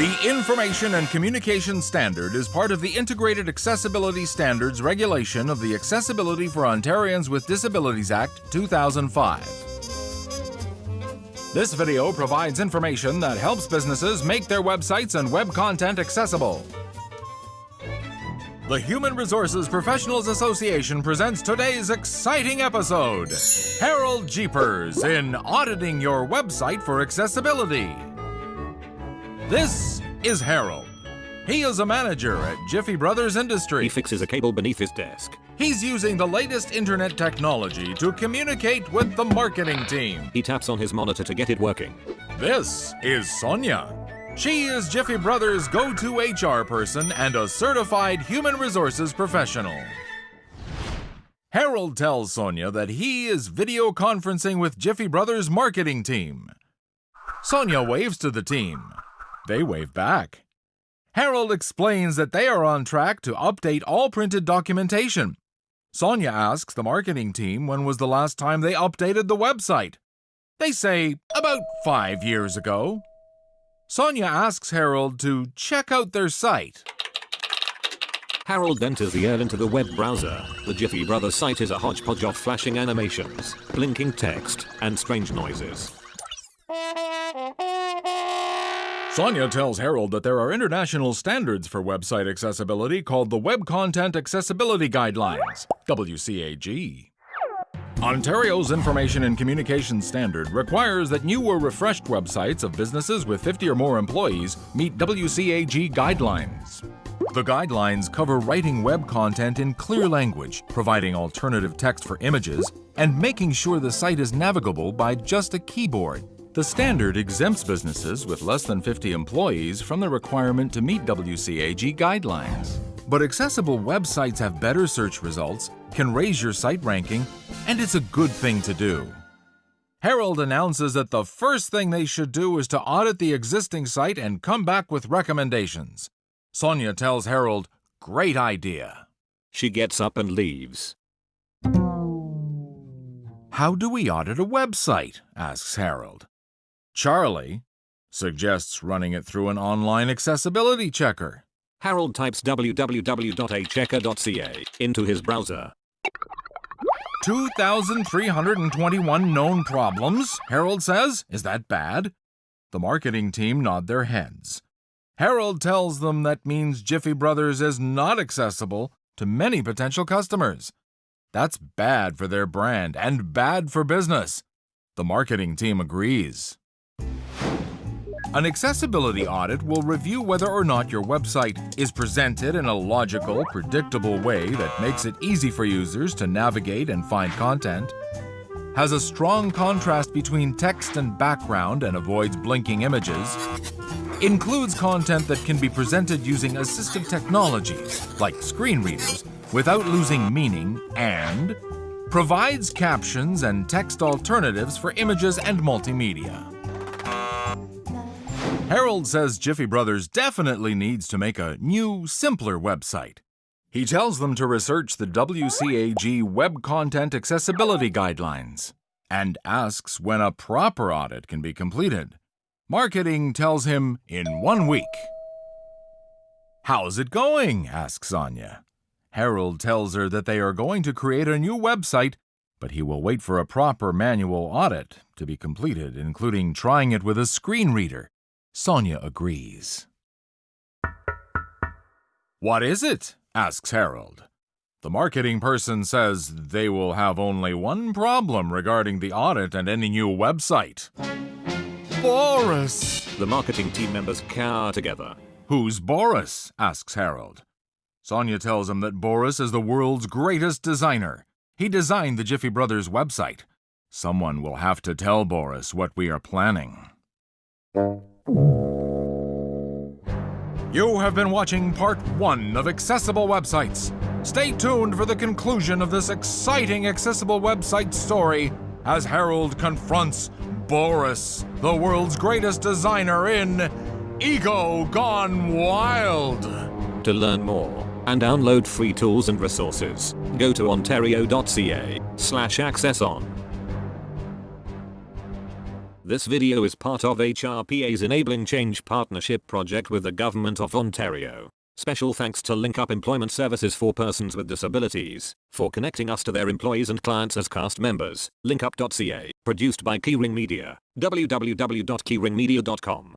The Information and Communication Standard is part of the Integrated Accessibility Standards regulation of the Accessibility for Ontarians with Disabilities Act 2005. This video provides information that helps businesses make their websites and web content accessible. The Human Resources Professionals Association presents today's exciting episode Harold Jeepers in Auditing Your Website for Accessibility. This is Harold. He is a manager at Jiffy Brothers Industry. He fixes a cable beneath his desk. He's using the latest internet technology to communicate with the marketing team. He taps on his monitor to get it working. This is Sonia. She is Jiffy Brothers' go to HR person and a certified human resources professional. Harold tells Sonia that he is video conferencing with Jiffy Brothers' marketing team. Sonia waves to the team. They wave back. Harold explains that they are on track to update all printed documentation. Sonia asks the marketing team when was the last time they updated the website. They say about five years ago. Sonia asks Harold to check out their site. Harold enters the air into the web browser. The Jiffy Brothers site is a hodgepodge of flashing animations, blinking text, and strange noises. Sonia tells Harold that there are international standards for website accessibility called the Web Content Accessibility Guidelines, WCAG. Ontario's Information and Communications Standard requires that new or refreshed websites of businesses with 50 or more employees meet WCAG guidelines. The guidelines cover writing web content in clear language, providing alternative text for images, and making sure the site is navigable by just a keyboard. The standard exempts businesses with less than 50 employees from the requirement to meet WCAG guidelines. But accessible websites have better search results, can raise your site ranking, and it's a good thing to do. Harold announces that the first thing they should do is to audit the existing site and come back with recommendations. Sonia tells Harold, Great idea. She gets up and leaves. How do we audit a website? asks Harold. Charlie suggests running it through an online accessibility checker. Harold types www.achecker.ca into his browser. 2,321 known problems, Harold says. Is that bad? The marketing team nod their heads. Harold tells them that means Jiffy Brothers is not accessible to many potential customers. That's bad for their brand and bad for business. The marketing team agrees. An accessibility audit will review whether or not your website is presented in a logical, predictable way that makes it easy for users to navigate and find content, has a strong contrast between text and background and avoids blinking images, includes content that can be presented using assistive technologies like screen readers without losing meaning, and provides captions and text alternatives for images and multimedia. Harold says Jiffy Brothers definitely needs to make a new, simpler website. He tells them to research the WCAG Web Content Accessibility Guidelines and asks when a proper audit can be completed. Marketing tells him in one week. How's it going? asks Sonia. Harold tells her that they are going to create a new website, but he will wait for a proper manual audit to be completed, including trying it with a screen reader. Sonia agrees. What is it? asks Harold. The marketing person says they will have only one problem regarding the audit and any new website. Boris! The marketing team members cower together. Who's Boris? asks Harold. Sonia tells him that Boris is the world's greatest designer. He designed the Jiffy Brothers website. Someone will have to tell Boris what we are planning. You have been watching part one of Accessible Websites. Stay tuned for the conclusion of this exciting accessible website story as Harold confronts Boris, the world's greatest designer in Ego Gone Wild. To learn more and download free tools and resources, go to ontario.ca slash access on. This video is part of HRPA's Enabling Change Partnership project with the Government of Ontario. Special thanks to Link Up Employment Services for Persons with Disabilities for connecting us to their employees and clients as cast members. Linkup.ca. Produced by Keyring Media. www.keyringmedia.com.